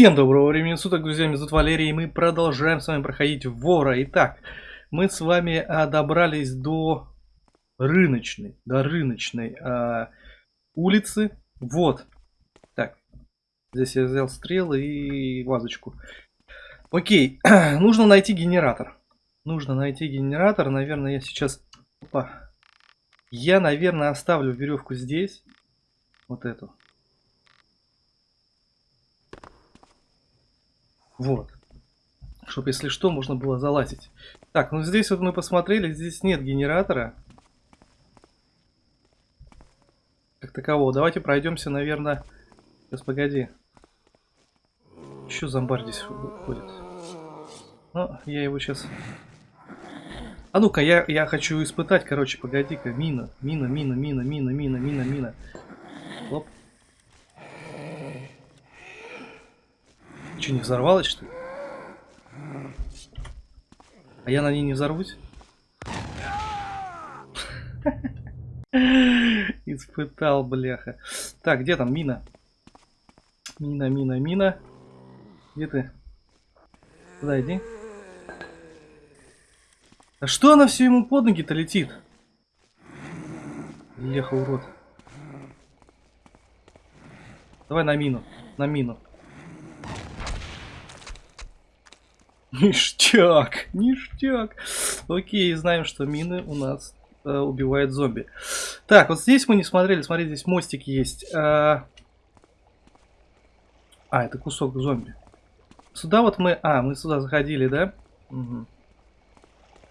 Всем доброго времени суток, друзья, меня зовут Валерий, и мы продолжаем с вами проходить вора. Итак, мы с вами а, добрались до рыночной, до рыночной а, улицы. Вот. Так, здесь я взял стрелы и вазочку. Окей, нужно найти генератор. Нужно найти генератор, наверное, я сейчас... Опа. Я, наверное, оставлю веревку здесь. Вот эту. Вот. Чтобы, если что, можно было залазить. Так, ну здесь вот мы посмотрели, здесь нет генератора. Как такового. Давайте пройдемся, наверное... Сейчас, погоди. Еще зомбарь здесь ходит. Ну, я его сейчас... А ну-ка, я, я хочу испытать, короче, погоди-ка. Мина, мина, мина, мина, мина, мина, мина, мина. Оп. Че, не взорвалось, что ли? А я на ней не взорвусь? Испытал, бляха. Так, где там мина? Мина, мина, мина. Где ты? Куда иди? А что она все ему под ноги-то летит? Леха, урод. Давай на мину. На мину. Ништяк, ништяк. Окей, знаем, что мины у нас э, убивают зомби. Так, вот здесь мы не смотрели. Смотри, здесь мостик есть. А, а это кусок зомби. Сюда вот мы... А, мы сюда заходили, да? Угу.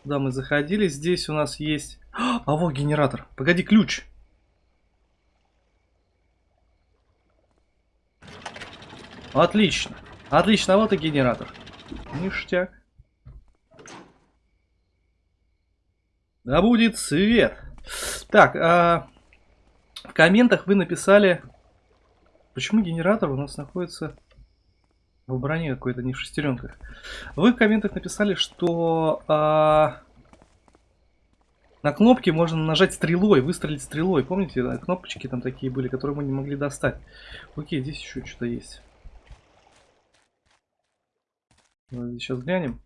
Сюда мы заходили. Здесь у нас есть... А, вот генератор. Погоди, ключ. Отлично. Отлично, а вот и генератор. Ништяк. Да будет свет. Так, а в комментах вы написали, почему генератор у нас находится в броне какой-то, не в шестеренках. Вы в комментах написали, что а, на кнопке можно нажать стрелой, выстрелить стрелой. Помните, кнопочки там такие были, которые мы не могли достать. Окей, здесь еще что-то есть. Давайте сейчас глянем.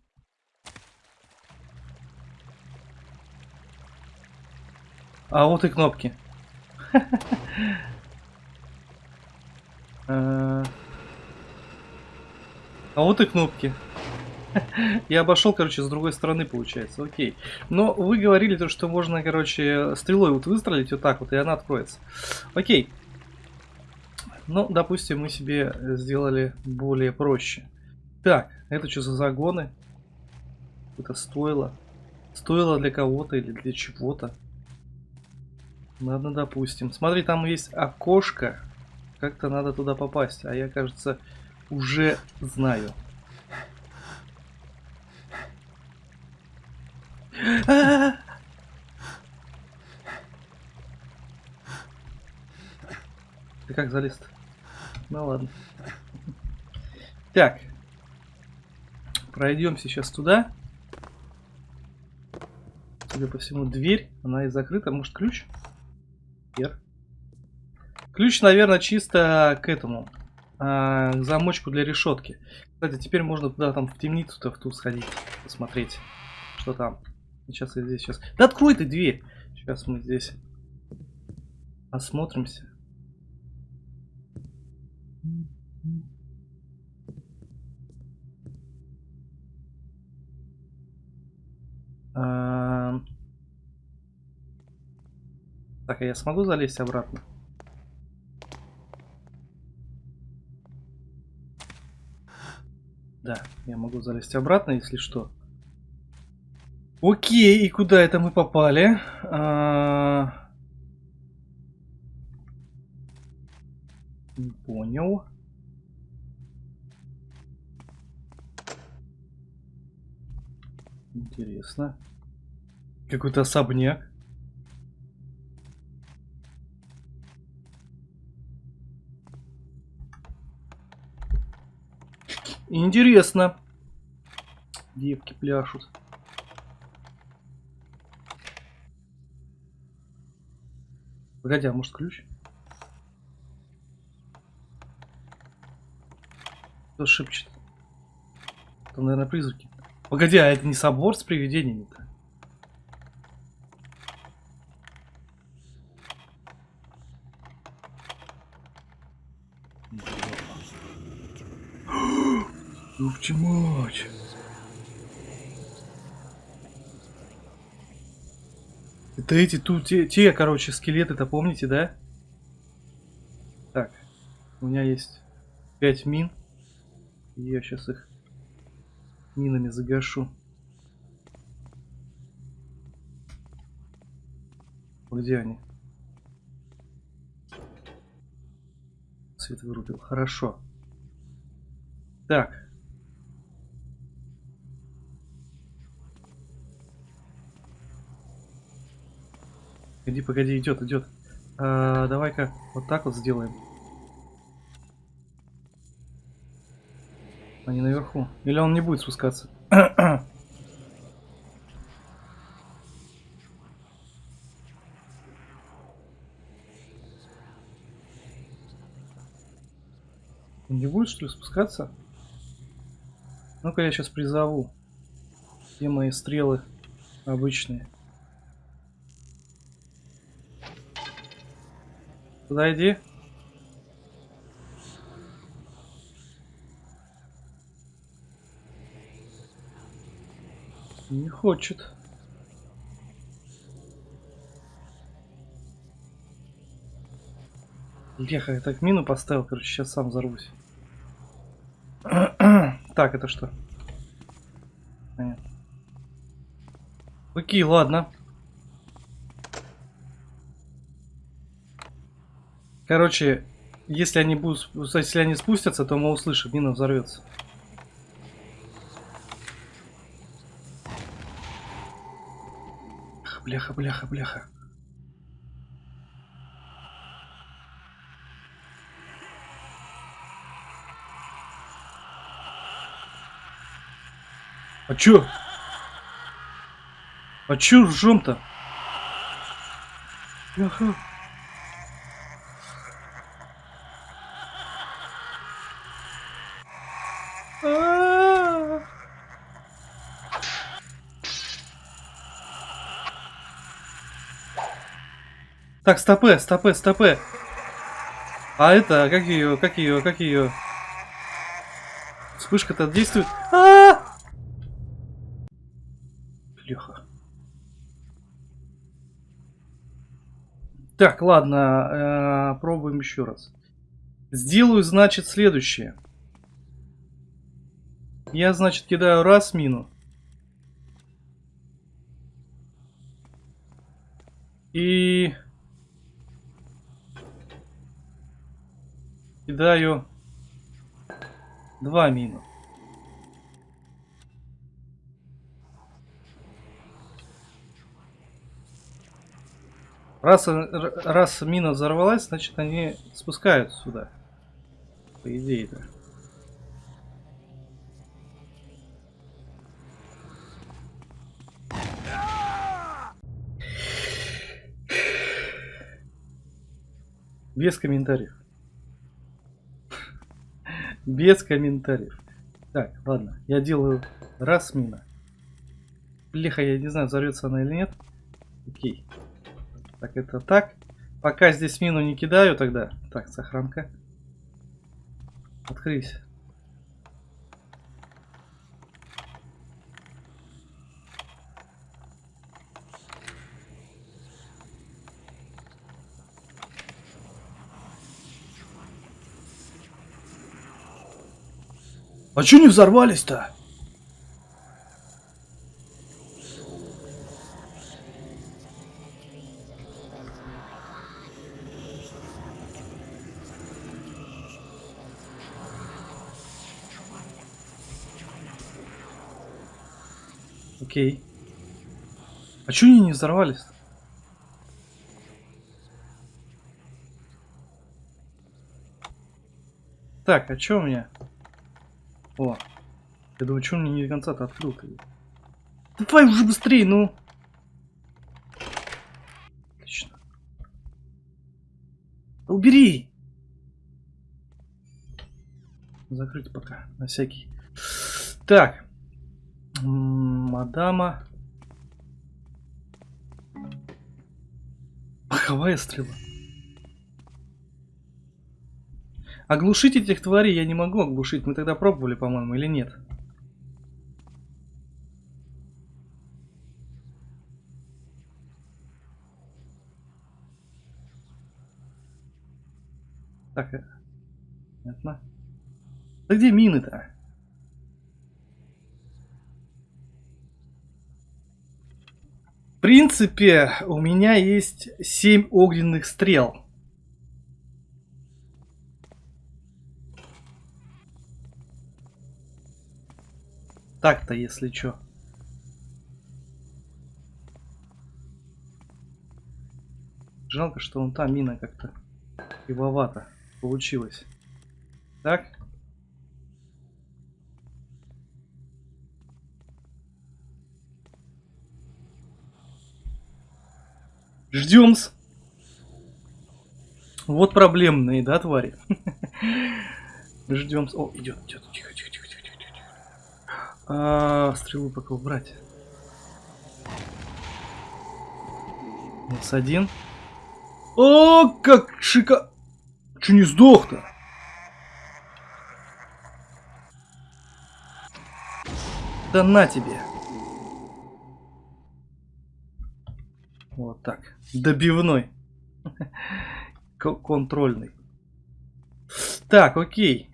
А вот и кнопки. А, а вот и кнопки. Я обошел, короче, с другой стороны, получается. Окей. Но вы говорили то, что можно, короче, стрелой вот выстрелить вот так вот, и она откроется. Окей. Ну, допустим, мы себе сделали более проще. Так, это что за загоны? Это стоило. Стоило для кого-то или для чего-то. Ладно, допустим. Смотри, там есть окошко. Как-то надо туда попасть. А я, кажется, уже знаю. Ты как залез -то? Ну ладно. Так, Пройдем сейчас туда. Судя по всему, дверь. Она и закрыта. Может, ключ? Вверх. Ключ, наверное, чисто к этому. А, к замочку для решетки. Кстати, теперь можно туда, там, в темницу-то, в ту сходить. Посмотреть, что там. Сейчас я здесь сейчас... Да открой ты дверь! Сейчас мы здесь осмотримся. Так, а я смогу залезть обратно? Да, я могу залезть обратно, если что. Окей, и куда это мы попали? А... Понял. Интересно. Какой-то особняк. Интересно. Девки пляшут. Погоди, а может ключ? Кто шепчет? Это, наверное, призраки. Погоди, а это не собор с привидениями-то? Ёпти мать. Это эти тут, те, те короче, скелеты-то помните, да? Так, у меня есть 5 мин. Я сейчас их минами загашу. Где они? Свет вырубил. Хорошо. Так. Погоди, погоди, идет, идет. А, Давай-ка вот так вот сделаем. Они наверху. Или он не будет спускаться? Он не будет, что ли, спускаться? Ну-ка я сейчас призову. Где мои стрелы обычные? Подойди. Не хочет. Леха, я так мину поставил, короче, сейчас сам взорвусь. так, это что? Понятно. Окей, ладно. Короче, если они будут, если они спустятся, то мы услышим, мина взорвется. Бляха, бляха, бляха. А чё? А чё ржём-то? Бляха. Так, стопы, стопы, стопы. А это, как ее, как ее, как ее? Вспышка-то действует. А -а -а! Леха. Так, ладно, э, пробуем еще раз. Сделаю, значит, следующее. Я, значит, кидаю раз мину. И... Кидаю два мину. Раз, раз мина взорвалась, значит они спускаются сюда. По идее-то. Без комментариев. Без комментариев. Так, ладно. Я делаю раз мина. Лихо, я не знаю, взорвется она или нет. Окей. Так, это так. Пока здесь мину не кидаю тогда. Так, сохранка. Открылись. А чё не взорвались-то? Окей. А чё они не взорвались? Так, а чё у меня? Я думаю, что мне не до конца-то открыл -то? Давай уже быстрее, ну. Отлично. Убери. закрыть пока, на всякий. Так. Мадама. Паховая стрела. Оглушить этих тварей я не могу оглушить. Мы тогда пробовали, по-моему, или нет? Так, э, понятно. Да где мины-то? В принципе, у меня есть 7 огненных стрел. Так-то, если что. Жалко, что он там мина как-то кривовато получилось. Так. Ждем-с. Вот проблемные, да, твари? Ждем. О, идет, идет. Тихо, тихо, тихо, тихо, тихо. А, стрелу пока убрать. Минус один. О, как шика... Че не сдох-то? Да на тебе. Вот так. Добивной. Контрольный. Так, окей.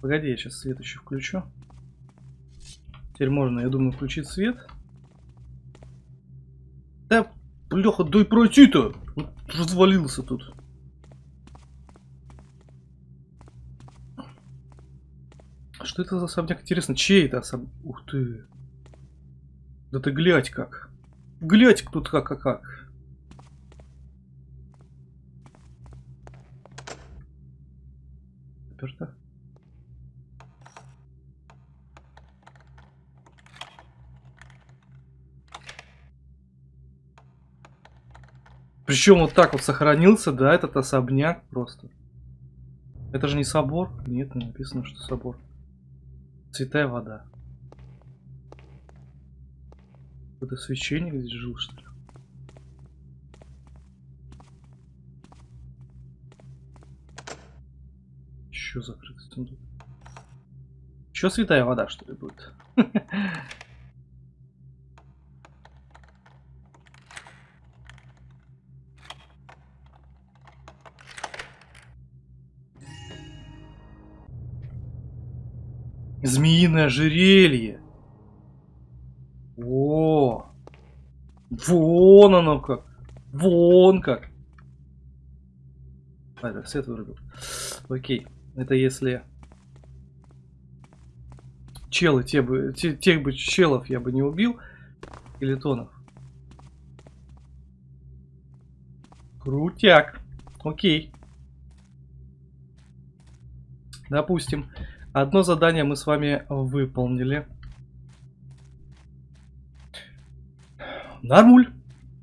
Погоди, я сейчас свет еще включу. Теперь можно, я думаю, включить свет. Да, бляха, дай пройти-то! Развалился тут. Что это за особняк? Интересно, чей это особняк? Ух ты. Да ты глядь как. Глядь тут как, как, как. Заперто. Причем вот так вот сохранился, да, этот особняк просто. Это же не собор? Нет, не написано, что собор. Святая вода. Это священник здесь жил, что ли? Еще закрытый сундук. Еще святая вода, что ли, будет? Змеиное ожерелье. О, вон оно как. Вон как. А, это свет вырубил. Окей. Это если... Челы, те бы, те, тех бы челов я бы не убил. Или тонов. Крутяк. Окей. Допустим. Одно задание мы с вами выполнили. Нормуль.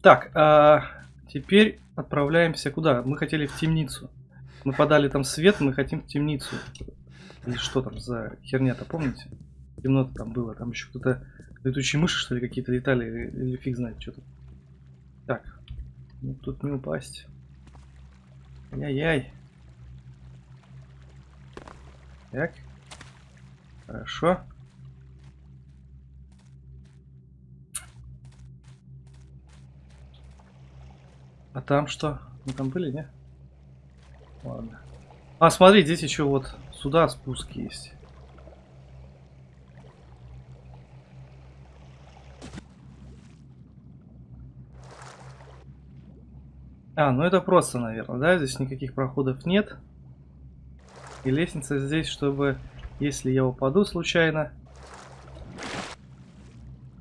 Так, а теперь отправляемся куда? Мы хотели в темницу. Мы подали там свет, мы хотим в темницу. Или что там за херня-то, помните? Темно-то там было, там еще кто-то... Летучие мыши, что ли, какие-то летали, или, фиг знает, что тут. Так, ну тут не упасть. Ай-яй-яй. Так. Хорошо. А там что? Мы там были, не? Ладно. А, смотри, здесь еще вот сюда спуск есть. А, ну это просто, наверное, да? Здесь никаких проходов нет. И лестница здесь, чтобы если я упаду случайно...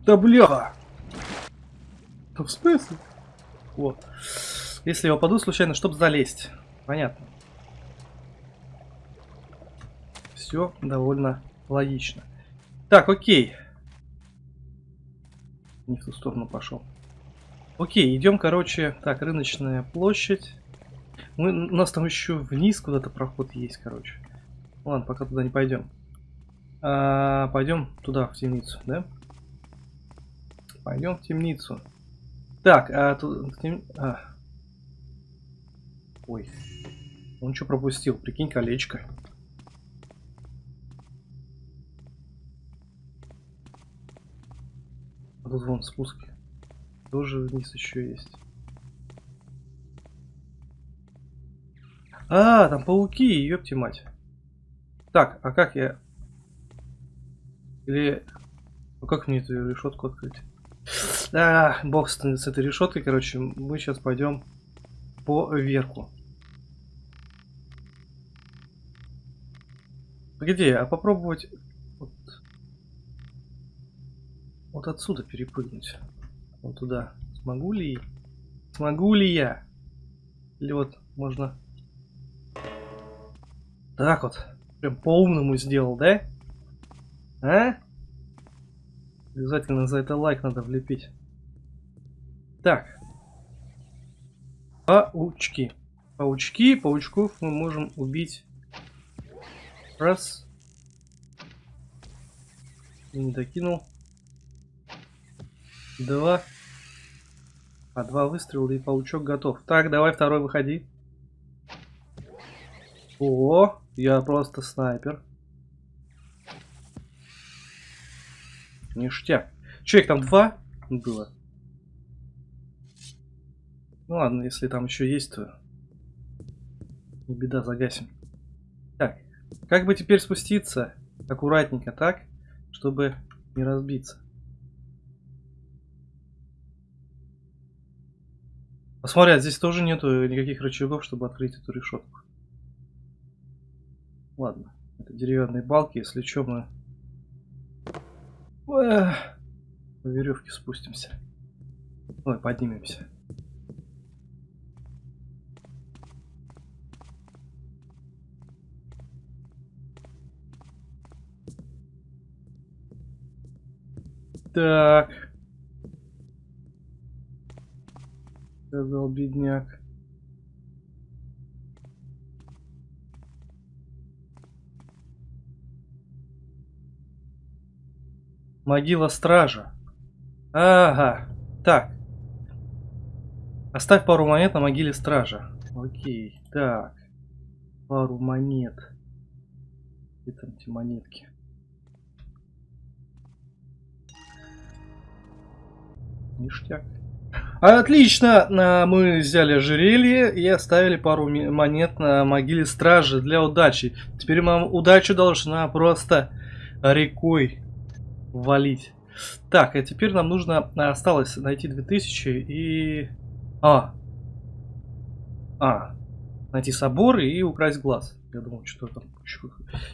Да бляха! Да в смысле? Вот. Если я упаду случайно, чтобы залезть. Понятно. Все довольно логично. Так, окей. Не в ту сторону пошел. Окей, идем, короче. Так, рыночная площадь. Мы, у нас там еще вниз куда-то проход есть, короче. Ладно, пока туда не пойдем. А, пойдем туда, в темницу, да? Пойдем в темницу. Так, а тут... Тем... А. Ой. Он что пропустил? Прикинь, колечко. А тут вон спуски. Тоже вниз еще есть. А, там пауки, ёпти мать. Так, а как я... Или... Ну как мне эту решетку открыть? А, бог с, с этой решеткой, короче, мы сейчас пойдем по верху. Погоди, а попробовать вот, вот отсюда перепрыгнуть. Вот туда. Смогу ли? Смогу ли я? Или вот можно так вот. Прям по-умному сделал, да? А? Обязательно за это лайк надо влепить. Так. Паучки. Паучки, паучков мы можем убить. Раз. Не докинул. Два. А два выстрела и паучок готов. Так, давай второй выходи. О, я просто снайпер. Ништяк. Че, их там два было? Ну ладно, если там еще есть, то не беда, загасим. Так, как бы теперь спуститься аккуратненько так, чтобы не разбиться. Посмотри, а здесь тоже нету никаких рычагов, чтобы открыть эту решетку. Ладно, это деревянные балки, если что, мы по веревке спустимся. Ой, поднимемся. Так. Сказал бедняк. Могила стража. Ага. Так. Оставь пару монет на могиле стража. Окей. Так. Пару монет. Где там эти монетки? Ништяк. Отлично! Мы взяли ожерелье и оставили пару монет на могиле стражи для удачи. Теперь нам удача должна просто рекой валить. Так, а теперь нам нужно... Осталось найти 2000 и... А. А. Найти собор и украсть глаз. Я думал, что там еще,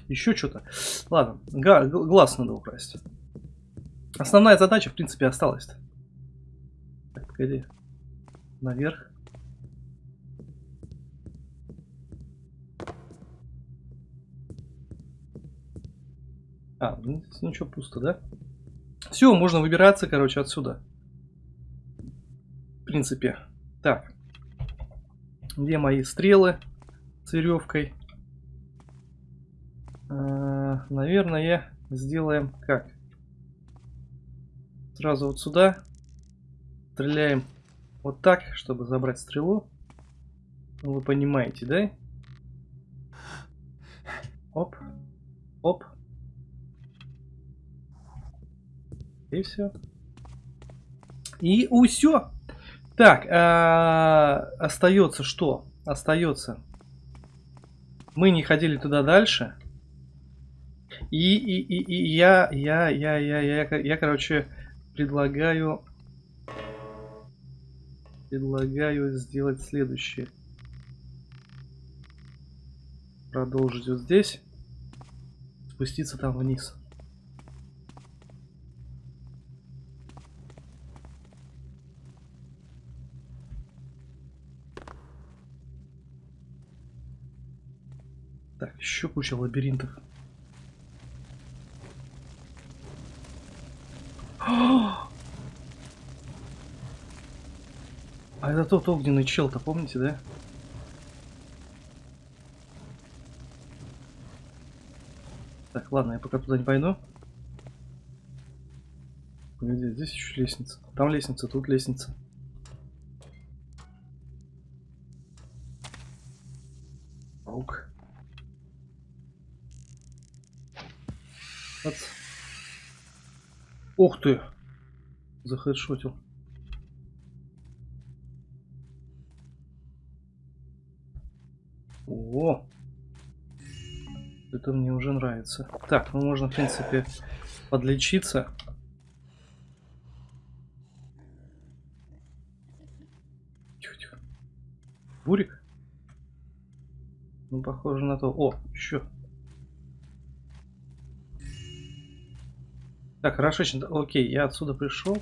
еще что-то. Ладно, глаз надо украсть. Основная задача, в принципе, осталась. -то. Так, погоди. Наверх. А, ну, здесь ничего пусто, да? Все, можно выбираться, короче, отсюда. В принципе. Так. Где мои стрелы с веревкой? А, наверное, сделаем как? Сразу вот сюда. Стреляем вот так, чтобы забрать стрелу. Ну, вы понимаете, да? Оп. Оп. И все. И усё. Так, а, остается что? Остается. Мы не ходили туда дальше. И, и, и, и я, я, я, я, я, я, я, короче, предлагаю, предлагаю сделать следующее. Продолжить вот здесь, спуститься там вниз. еще куча лабиринтов. А это тот огненный чел-то, помните, да? Так, ладно, я пока туда не пойду. Погоди, здесь еще лестница. Там лестница, тут лестница. Ух ты! Захедшотил. О! Это мне уже нравится. Так, ну можно, в принципе, подлечиться. Тихо, тихо. Бурик? Ну, похоже на то. О, еще. Так, хорошо, окей, я отсюда пришел.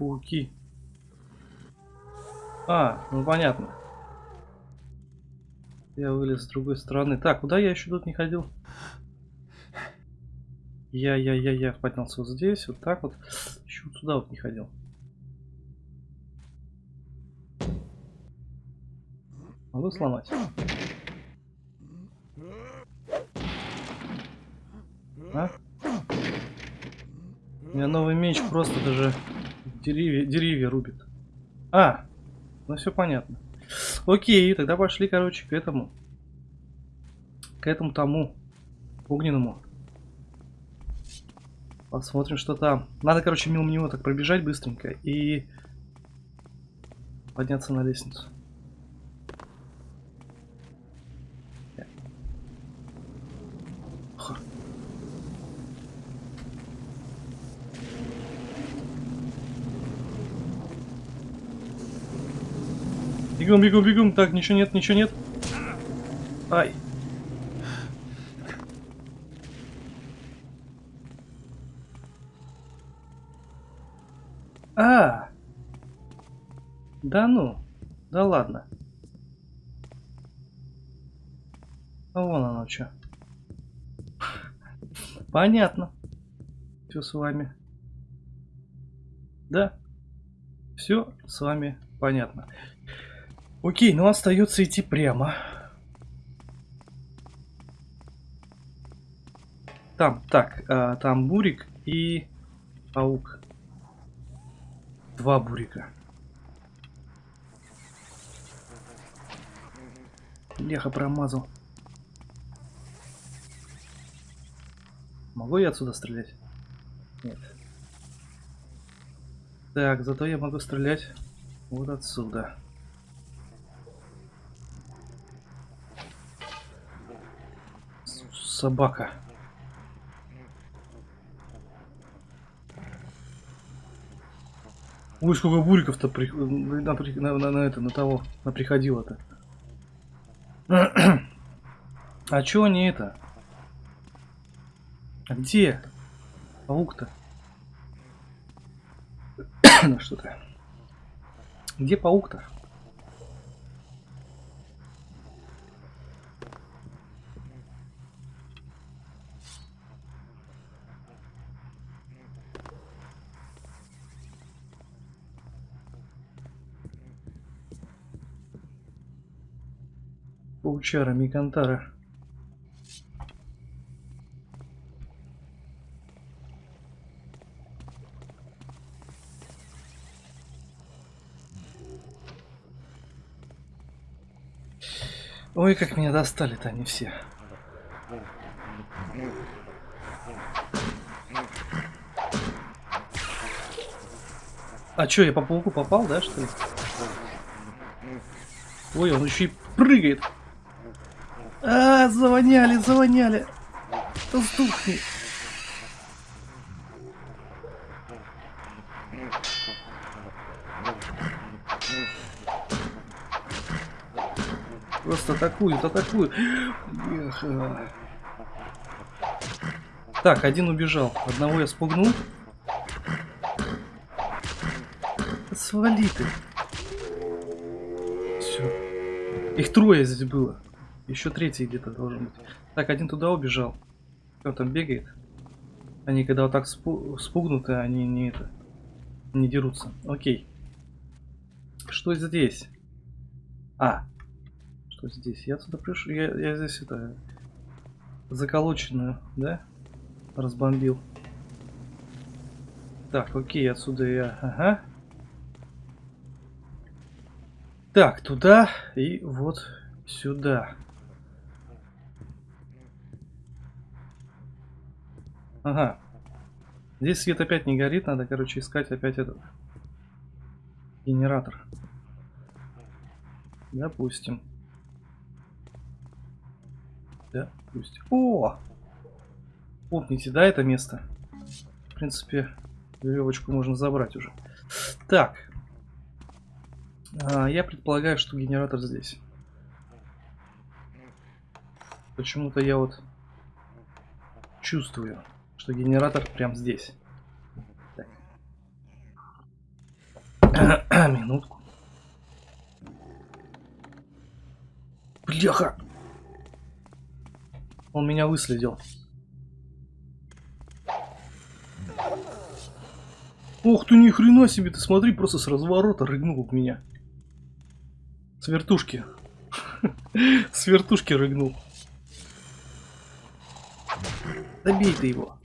пауки. А, ну понятно. Я вылез с другой стороны. Так, куда я еще тут не ходил? Я-я-я-я поднялся вот здесь, вот так вот. Еще вот туда вот не ходил. Могу сломать? А? У меня новый меч просто даже Деревья, деревья рубит. А, ну все понятно. Окей, тогда пошли, короче, к этому. К этому тому. Огненному. Посмотрим, что там. Надо, короче, мимо него так пробежать быстренько и подняться на лестницу. Бегом, бегом, бегом. Так, ничего нет, ничего нет. Ай. А, да ну, да ладно. А вон оно что. Понятно. Все с вами. Да. Все с вами понятно. Окей, ну остается идти прямо. Там, так, а, там бурик и паук. Два бурика. Леха промазал. Могу я отсюда стрелять? Нет. Так, зато я могу стрелять вот отсюда. Собака. Ой, сколько буриков-то при... на, на, на, на это, на того, на приходило-то. а чё они это? А где? Паук-то? что-то. Где паук-то? Паучара Микантара. Ой, как меня достали-то они все. А чё, я по пауку попал, да, что ли? Ой, он еще и прыгает. А, завоняли, завоняли. Да сдохни. Просто атакуют, атакуют. Так, один убежал. Одного я спугнул. Свали ты. Все. Их трое здесь было. Еще третий где-то должен быть. Так, один туда убежал. Он там бегает. Они когда вот так спу спугнуты, они не это. Не дерутся. Окей. Что здесь? А. Что здесь? Я отсюда пришел. Я, я здесь это... Заколоченную, да? Разбомбил. Так, окей, отсюда я... Ага. Так, туда и вот сюда. Ага. Здесь свет опять не горит, надо, короче, искать опять этот генератор. Допустим. Допустим. О! Помните, да, это место? В принципе, веревочку можно забрать уже. Так. А, я предполагаю, что генератор здесь. Почему-то я вот чувствую что генератор прям здесь. Минутку. Бляха! Он меня выследил. Ох ты, ни хрена себе, ты смотри, просто с разворота рыгнул в меня. С вертушки. С вертушки рыгнул. Добей ты его.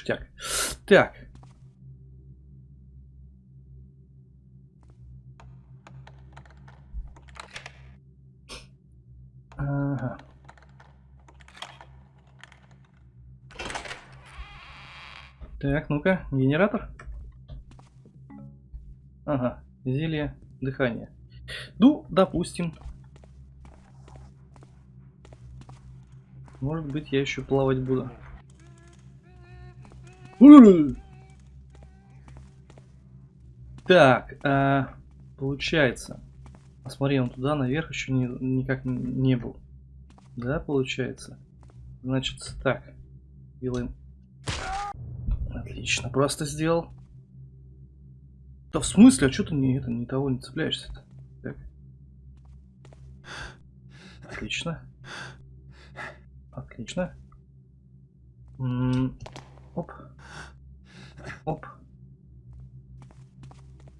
Ништяк. Так. Ага. Так, ну-ка, генератор. Ага, зелье дыхания. Ну, допустим. Может быть, я еще плавать буду. Так, а, получается. Посмотри, он туда наверх еще не, никак не был. Да, получается. Значит, так. Делаем. Отлично, просто сделал. Да в смысле, а что ты не, это, не того не цепляешься-то? Так. Отлично. Отлично. М -м оп. Оп.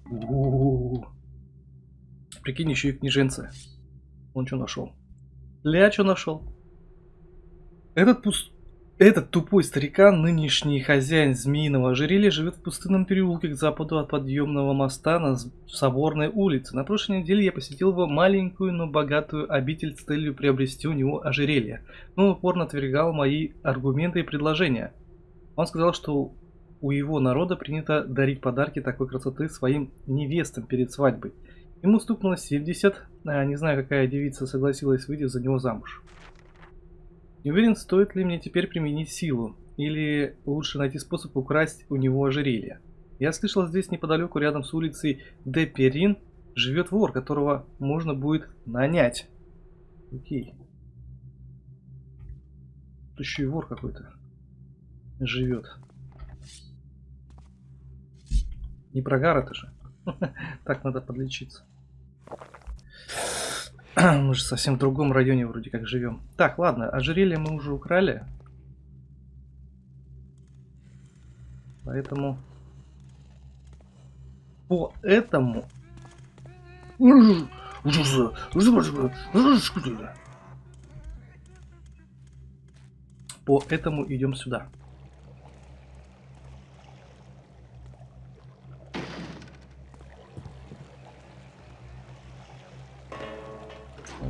У -у -у. Прикинь, еще и книженцы. Он что нашел? Ля что нашел? Этот пуст... Этот тупой старикан, нынешний хозяин змеиного ожерелья, живет в пустынном переулке к западу от подъемного моста на Соборной улице. На прошлой неделе я посетил его маленькую, но богатую обитель с целью приобрести у него ожерелье. Но он упорно отвергал мои аргументы и предложения. Он сказал, что у его народа принято дарить подарки такой красоты своим невестам перед свадьбой. Ему стукнуло 70, а не знаю, какая девица согласилась выйти за него замуж. Не уверен, стоит ли мне теперь применить силу, или лучше найти способ украсть у него ожерелье. Я слышал, здесь неподалеку, рядом с улицей Деперин, живет вор, которого можно будет нанять. Окей. Тут еще и вор какой-то живет. Не прогар это же. Так надо подлечиться. Мы же совсем в другом районе вроде как живем. Так, ладно, ожерелье мы уже украли. Поэтому... По этому... По этому идем сюда.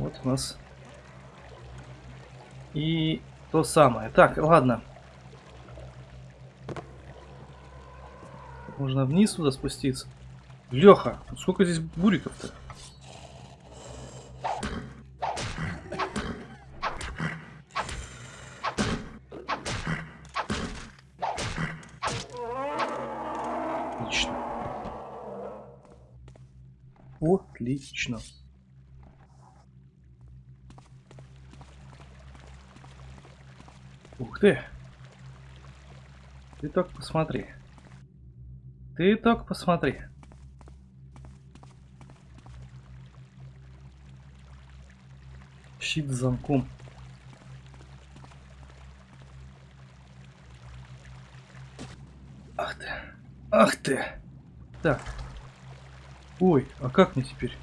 Вот у нас. И то самое. Так, ладно. Можно вниз туда спуститься. Леха, сколько здесь буриков-то? Отлично. Отлично. Ух ты. Ты только посмотри. Ты только посмотри. Щит с замком. Ах ты. Ах ты. Так. Ой, а как мне теперь?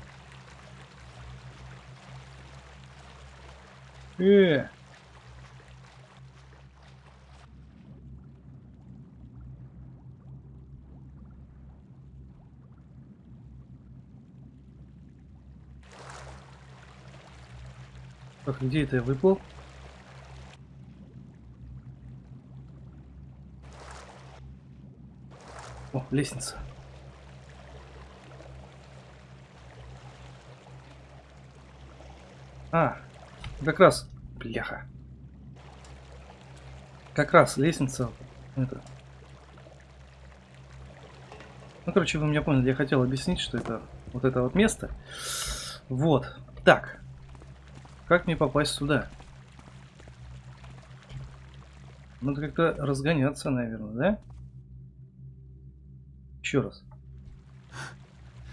Э. Так, где это я выпал? О, лестница. А, как раз, бляха. Как раз лестница. Это. Ну, короче, вы меня поняли, я хотел объяснить, что это вот это вот место. Вот. Так. Как мне попасть сюда? Надо как-то разгоняться, наверное, да? Еще раз.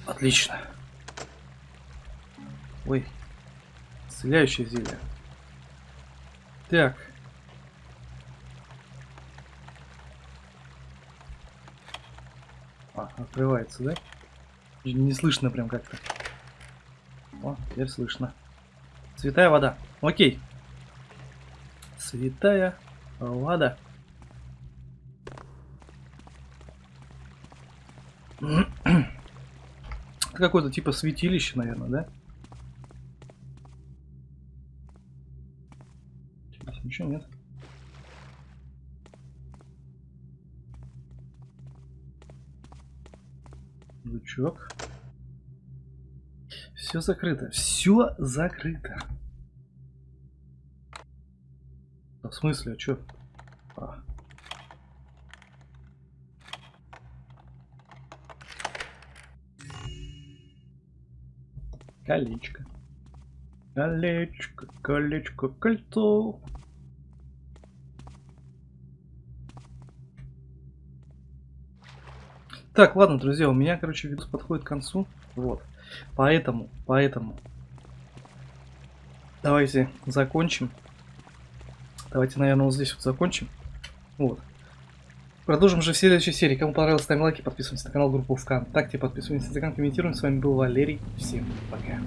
Отлично. Ой. Исцеляющее зелье. Так. А, открывается, да? Не слышно прям как-то. О, теперь слышно. Святая вода. Окей. Святая вода. Какое-то типа святилище, наверное, да? Здесь ничего нет. Лучок. Все закрыто. Все закрыто. В смысле, а что? А. Колечко. Колечко, колечко, кольцо. Так, ладно, друзья, у меня, короче, видос подходит к концу. Вот. Поэтому, поэтому. Давайте закончим. Давайте, наверное, вот здесь вот закончим. Вот. Продолжим же в следующей серии. Кому понравилось, ставим лайки, подписываемся на канал, группу ВКонтакте, подписываемся на Инстаграм, комментируем. С вами был Валерий. Всем пока.